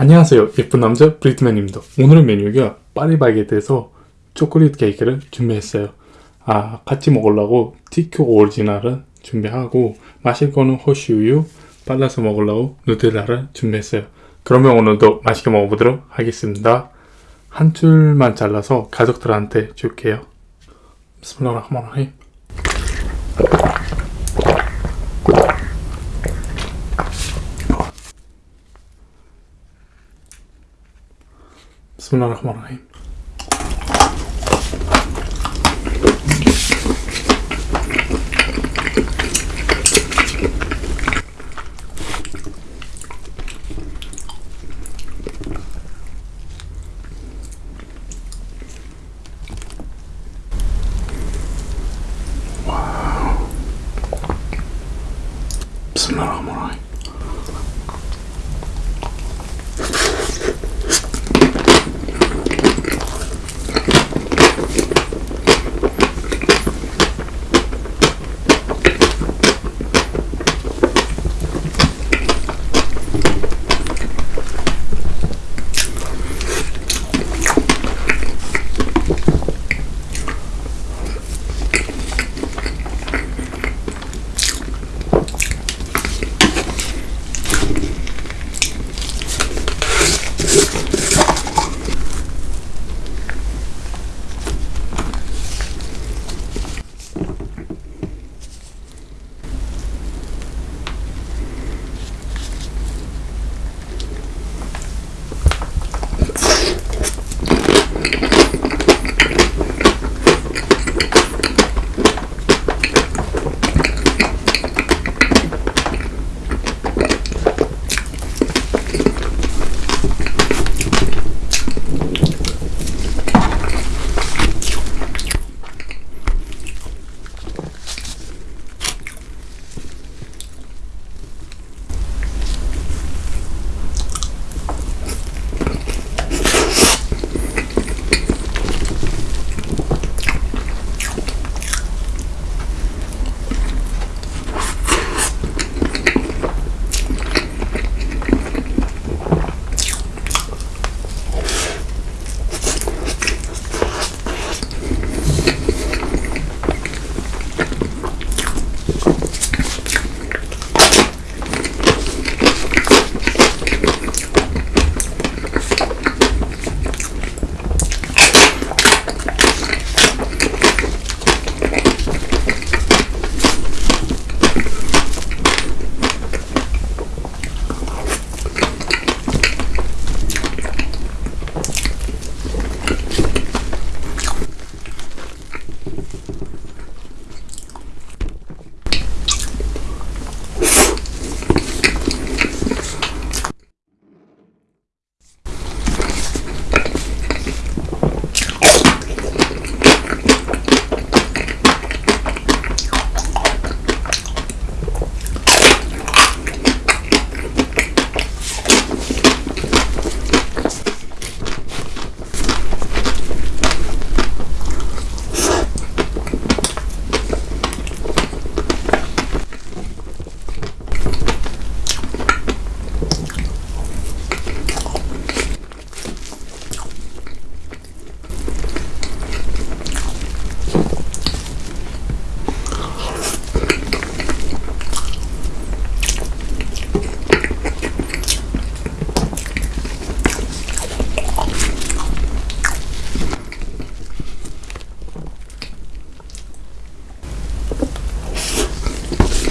안녕하세요 예쁜 남자 브리트맨입니다 오늘의 메뉴가 파리바게트에서 초콜릿 케이크를 준비했어요 아 같이 먹으려고 티큐 오리지널을 준비하고 마실 거는 호시우유 발라서 먹으려고 누텔라를 준비했어요 그러면 오늘도 맛있게 먹어보도록 하겠습니다 한 줄만 잘라서 가족들한테 줄게요 비스밀라흐마니라힘 بسم الله الرحمن الرحيم Bismillahirrahmanirrahim.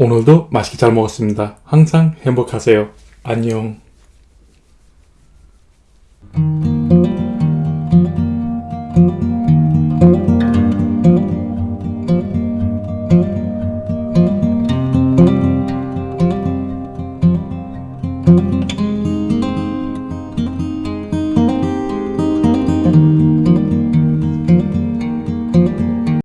오늘도 맛있게 잘 먹었습니다. 항상 행복하세요. 안녕